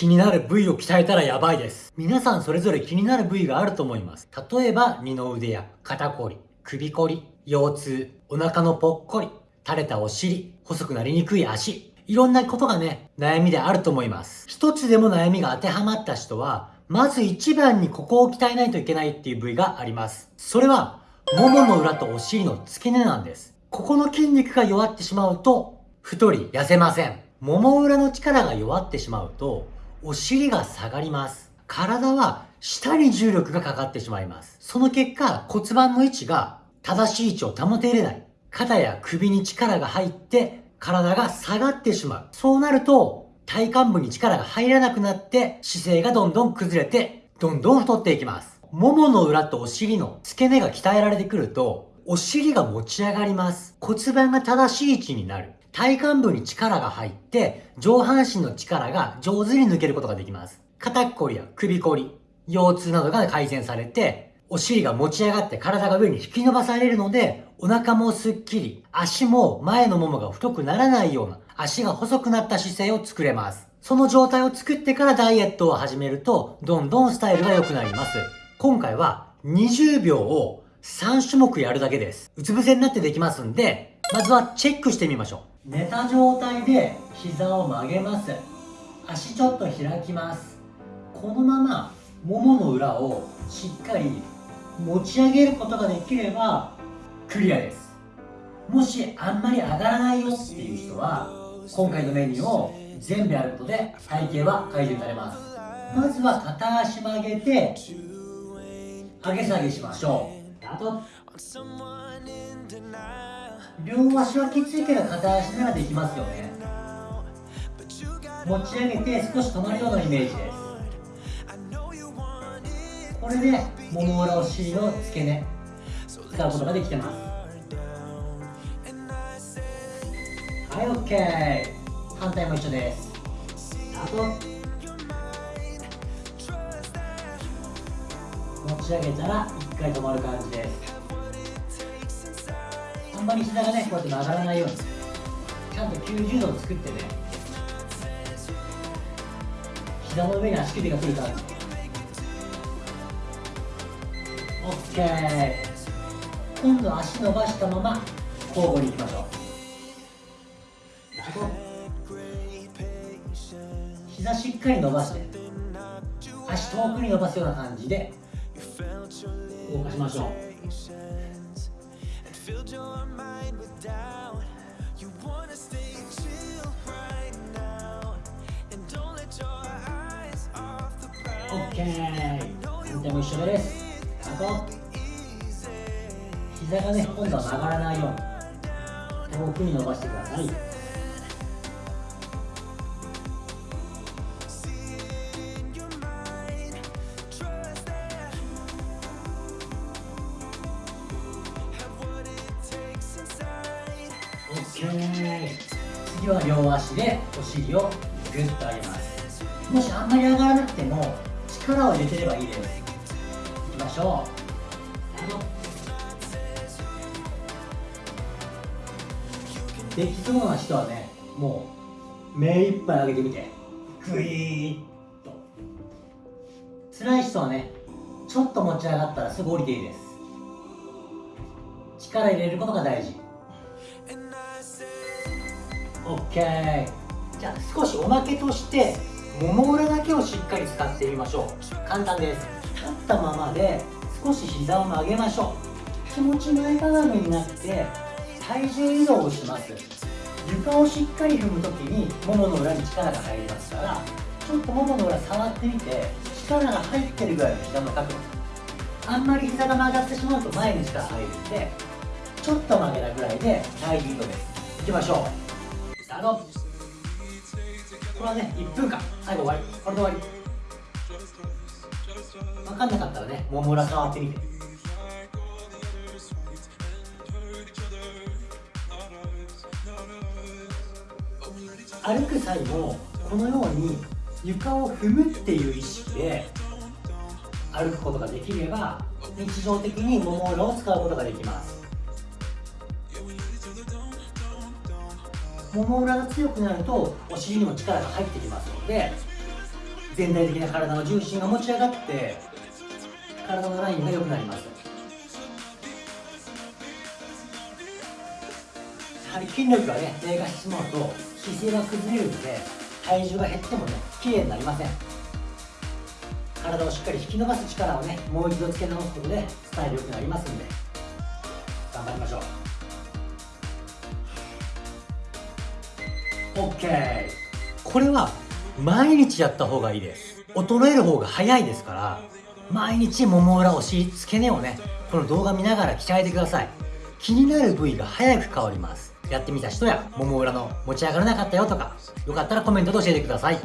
気になる部位を鍛えたらやばいです。皆さんそれぞれ気になる部位があると思います。例えば、二の腕や肩こり、首こり、腰痛、お腹のぽっこり、垂れたお尻、細くなりにくい足、いろんなことがね、悩みであると思います。一つでも悩みが当てはまった人は、まず一番にここを鍛えないといけないっていう部位があります。それは、ももの裏とお尻の付け根なんです。ここの筋肉が弱ってしまうと、太り痩せません。もも裏の力が弱ってしまうと、お尻が下がります。体は下に重力がかかってしまいます。その結果、骨盤の位置が正しい位置を保てれない。肩や首に力が入って体が下がってしまう。そうなると、体幹部に力が入らなくなって姿勢がどんどん崩れて、どんどん太っていきます。ももの裏とお尻の付け根が鍛えられてくると、お尻が持ち上がります。骨盤が正しい位置になる。体幹部に力が入って、上半身の力が上手に抜けることができます。肩こりや首こり、腰痛などが改善されて、お尻が持ち上がって体が上に引き伸ばされるので、お腹もスッキリ、足も前のももが太くならないような、足が細くなった姿勢を作れます。その状態を作ってからダイエットを始めると、どんどんスタイルが良くなります。今回は20秒を3種目やるだけです。うつ伏せになってできますんで、まずはチェックしてみましょう。寝た状態で膝を曲げます。足ちょっと開きます。このままももの裏をしっかり持ち上げることができればクリアです。もしあんまり上がらないよっていう人は今回のメニューを全部やることで体型は改善されます。まずは片足曲げて上げ下げしましょう。あと両足はきついけど片足ならできますよね。持ち上げて少し止まるようなイメージです。これでもも裏お尻の付け根使うことができてます。はい OK 反対も一緒です。あと持ち上げたら一回止まる感じです。まり膝がねこうやって曲がらないようにちゃんと90度を作ってね膝の上に足首が来る感じ OK 今度足伸ばしたまま交互にいきましょう。膝しっかり伸ばして足遠くに伸ばすような感じで動かしましょう filled your mind with doubt. You wanna stay chill right now. And don't let your eyes off the prize. OK。反対も一緒です。あと、膝がね、今度は曲がらないように遠くに伸ばしてください。次は両足でお尻をグッと上げますもしあんまり上がらなくても力を入れてればいいですいきましょうできそうな人はねもう目いっぱい上げてみてグイーッと辛い人はねちょっと持ち上がったらすぐ降りていいです力入れることが大事 OK じゃあ少しおまけとしてもも裏だけをしっかり使ってみましょう。簡単です。立ったままで少し膝を曲げましょう。気持ち前かがみになって体重移動をします。床をしっかり踏む時にももの裏に力が入りますからちょっとももの裏触ってみて力が入ってるぐらいの膝の角度。あんまり膝が曲がってしまうと前に力入るんでちょっと曲げたぐらいで体重移動です。きましょう。ート。これはね1分間。最後終わり。これで終わり。分かんなかったらねもも裏触ってみて。歩く際もこのように床を踏むっていう意識で歩くことができれば日常的にもも裏を使うことができます。もも裏が強くなるとお尻にも力が入ってきますので全体的な体の重心が持ち上がって体のラインが良くなります。やはり筋力がね低下してしまうと姿勢が崩れるので体重が減ってもね綺麗になりません。体をしっかり引き伸ばす力をねもう一度つけ直すことでスタイル良くなりますんで頑張りましょう。OK これは毎日やった方がいいです。衰える方が早いですから毎日もも裏お尻付け根をねこの動画見ながら鍛えてください。気になる部位が早く変わります。やってみた人やもも裏の持ち上がらなかったよとかよかったらコメントで教えてください。